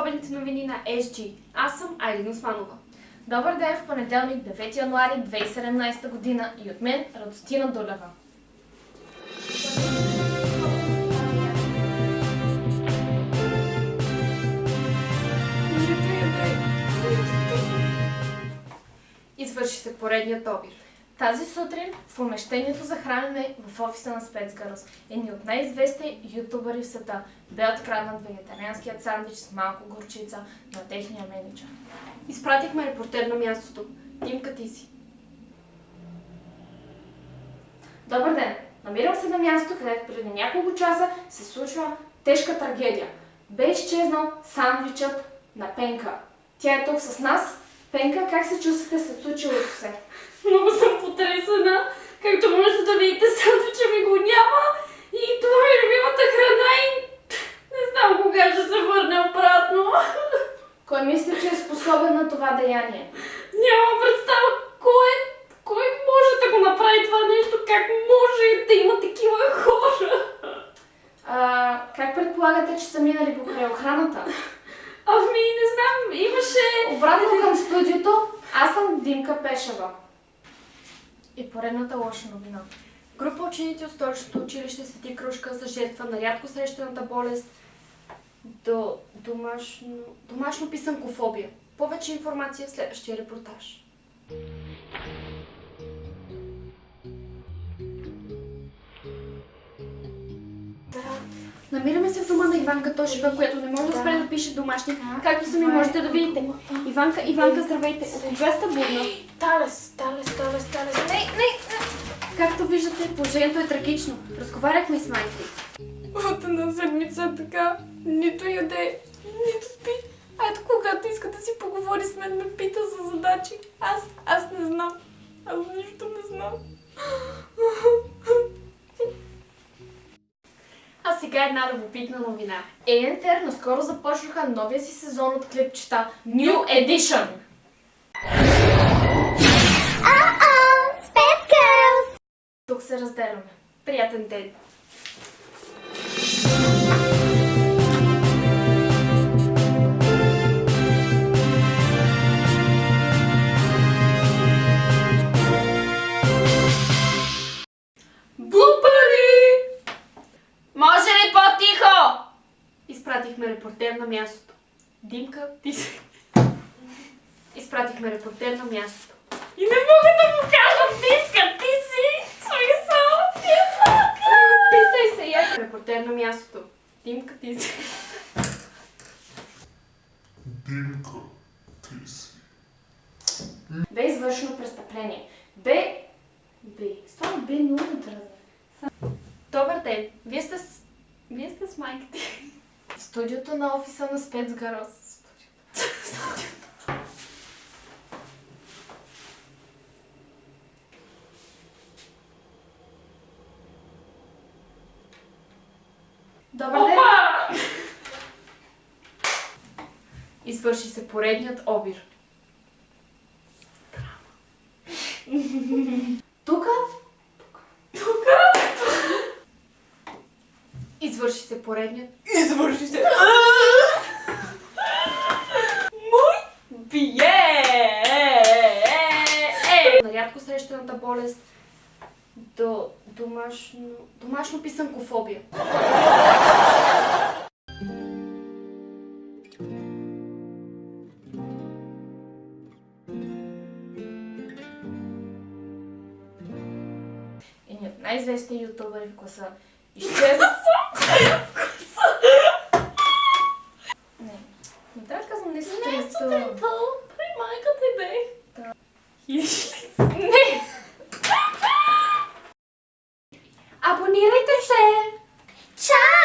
особените новини на SG. Аз съм Айлин Османова. Добър ден в понеделник, 9 януари 2017 година и от мен Радостина Долева. Извърши се поредният обир. Тази сутрин в помещението за хранене в офиса на Спецгарос едни от най-известни ютубъри в света бе откраднат вегетарианският сандвич с малко горчица на техния менеджер. Изпратихме репортер на мястото. Димка ти си. Добър ден! Намирам се на място, където преди няколко часа се случва тежка трагедия. Бе изчезнал сандвичът на Пенка. Тя е тук с нас. Пенка, как се чувствате след случилото се? Много съм потресена. Както можете да видите, сандвича ми го няма. И това е любимата храна и не знам кога ще се върне обратно. Кой мисли, че е способен на това деяние? Нямам представа кой, кой може да го направи това нещо, как може да има такива хора. А, как предполагате, че са минали покрай охраната? Ами, не знам, имаше... Обратно към студиото, аз съм Димка Пешева. И поредната лоша новина. Група ученици от столичното училище Свети Крушка са жертва на рядко срещаната болест до домашно, домашно писанкофобия. Повече информация в следващия репортаж. Намираме се в дома на Иванка Тошева, която не може да спре да пише домашни, както сами можете да видите. Иванка, Иванка, здравейте! От кога сте будна? Талес, талес, талес, талес. Не, не, Както виждате, положението е трагично. Разговаряхме с майка. От една седмица така, нито яде, нито спи. А ето когато иска да си поговори с мен, ме пита за задачи. Аз, аз не знам. Аз нищо не знам. Сега една любопитна новина. ЕНТР наскоро започнаха новия си сезон от клипчета New Edition. Тук се разделяме. Приятен ден. Репортер на мястото. Димка, ти си. Изпратихме репортер на мястото. И не мога да му кажа, Димка, ти си! Смисъл, Димка! Питай се, я. Репортер на мястото. Димка, ти си. Димка, ти си. Бе извършено престъпление. Бе... Бе... Става бе много дразна. Добър ден. Вие сте с... Вие сте с майка ти. В студиото на офиса на Спецгарос. Добър ден! Извърши се поредният обир. Тук Извърши се поредният. Извърши се. Мой бие! На рядко срещаната болест до домашно, домашно писанкофобия. едни от най-известни ютубъри в класа изчезнат. unirete se. Ciao!